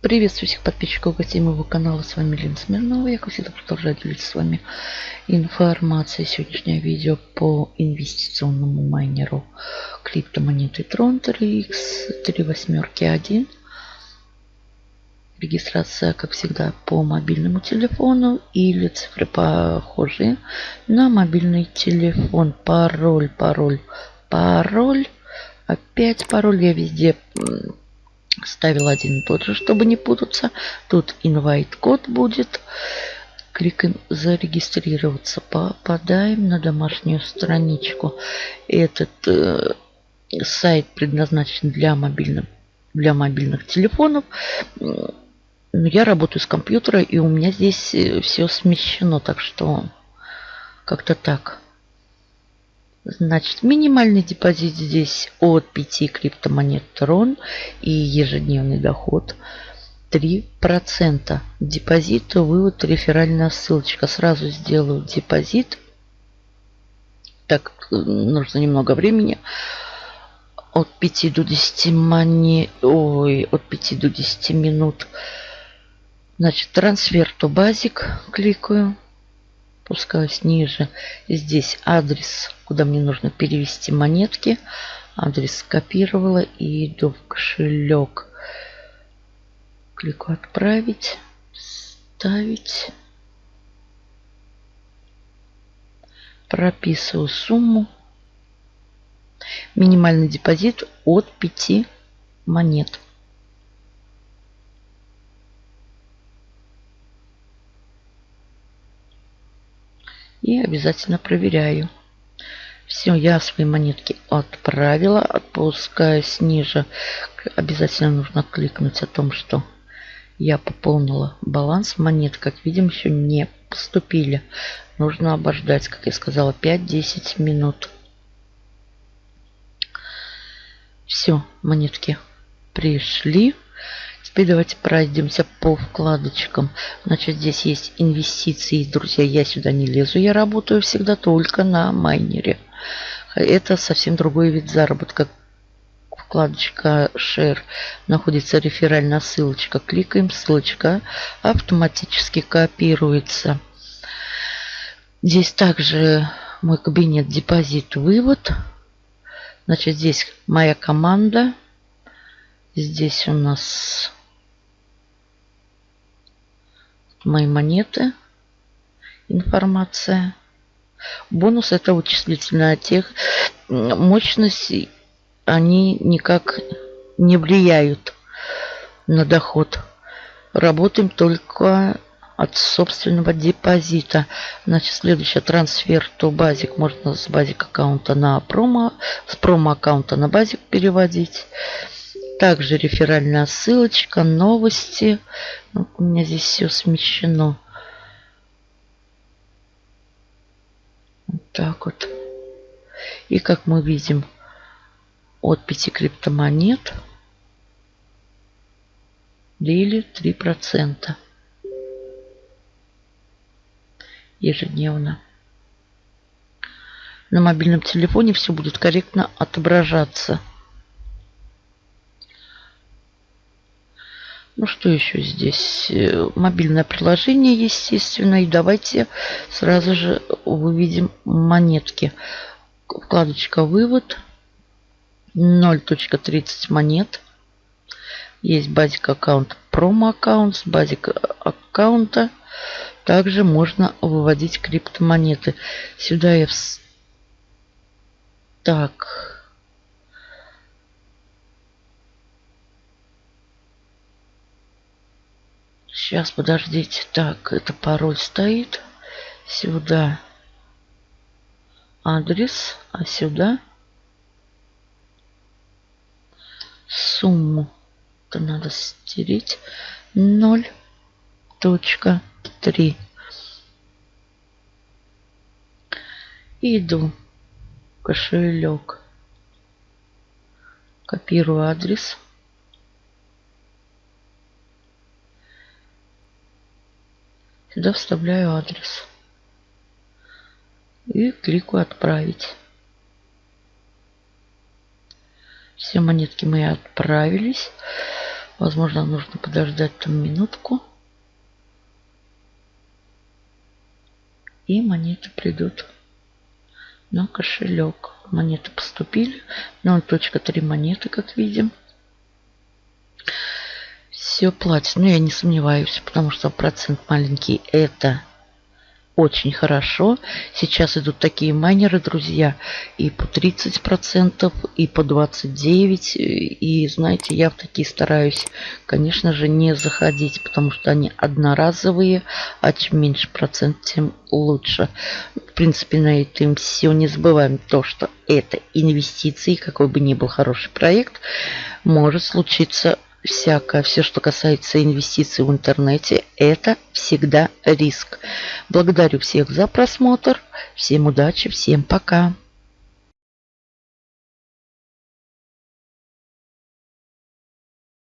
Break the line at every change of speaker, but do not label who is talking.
Приветствую всех подписчиков гостей моего канала. С вами Лена Смирнова. Я, как всегда, продолжаю делиться с вами информацией. Сегодняшнее видео по инвестиционному майнеру криптомонеты Tron 3X 3 восьмерки 1. Регистрация, как всегда, по мобильному телефону или цифры похожие на мобильный телефон. Пароль, пароль, пароль. Опять пароль я везде ставил один и тот же, чтобы не путаться. Тут invite код будет. Кликаем зарегистрироваться. Попадаем на домашнюю страничку. Этот э, сайт предназначен для мобильных, для мобильных телефонов. Но я работаю с компьютера, и у меня здесь э, все смещено, так что как-то так. Значит, минимальный депозит здесь от 5 криптомонет Tron и ежедневный доход 3%. Депозит, вывод, реферальная ссылочка. Сразу сделаю депозит. Так, нужно немного времени. От 5 до 10 монет, ой, от 5 до 10 минут. Значит, трансфер то базик. Кликаю спускаюсь ниже. Здесь адрес, куда мне нужно перевести монетки. Адрес скопировала и иду в кошелек. Клику «Отправить», «Ставить». Прописываю сумму. Минимальный депозит от 5 монет. И обязательно проверяю. Все, я свои монетки отправила. Отпускаюсь ниже. Обязательно нужно кликнуть о том, что я пополнила баланс. Монет, как видим, еще не поступили. Нужно обождать, как я сказала, 5-10 минут. Все, монетки пришли. Теперь давайте пройдемся по вкладочкам. Значит, здесь есть инвестиции. Друзья, я сюда не лезу. Я работаю всегда только на майнере. Это совсем другой вид заработка. Вкладочка Share. Находится реферальная ссылочка. Кликаем. Ссылочка автоматически копируется. Здесь также мой кабинет депозит вывод. Значит, здесь моя команда. Здесь у нас мои монеты, информация. Бонус это вычислительная тех мощности, они никак не влияют на доход. Работаем только от собственного депозита. Значит, следующий трансфер то базик можно с базик аккаунта на промо, с промо аккаунта на базик переводить. Также реферальная ссылочка, новости. Ну, у меня здесь все смещено. Вот так вот. И как мы видим, от 5 криптомонет дели 3% ежедневно. На мобильном телефоне все будет корректно отображаться. Ну что еще здесь? Э, мобильное приложение, естественно. И давайте сразу же выведем монетки. Вкладочка «Вывод». 0.30 монет. Есть базик аккаунт, промо аккаунт. С базик аккаунта также можно выводить криптомонеты. Сюда я... В... Так... Сейчас, подождите. Так, это пароль стоит. Сюда адрес, а сюда сумму. Это надо стереть. 0.3. Иду кошелек. Копирую адрес. Сюда вставляю адрес. И кликаю «Отправить». Все монетки мои отправились. Возможно, нужно подождать там минутку. И монеты придут на кошелек. Монеты поступили. 0.3 монеты, как видим. Все платит. Но я не сомневаюсь, потому что процент маленький. Это очень хорошо. Сейчас идут такие майнеры, друзья, и по 30%, и по 29%. И, знаете, я в такие стараюсь, конечно же, не заходить, потому что они одноразовые, а чем меньше процент, тем лучше. В принципе, на этом все. Не забываем то, что это инвестиции, какой бы ни был хороший проект, может случиться всякое, все, что касается инвестиций в интернете, это всегда риск. Благодарю всех за просмотр. Всем удачи, всем пока.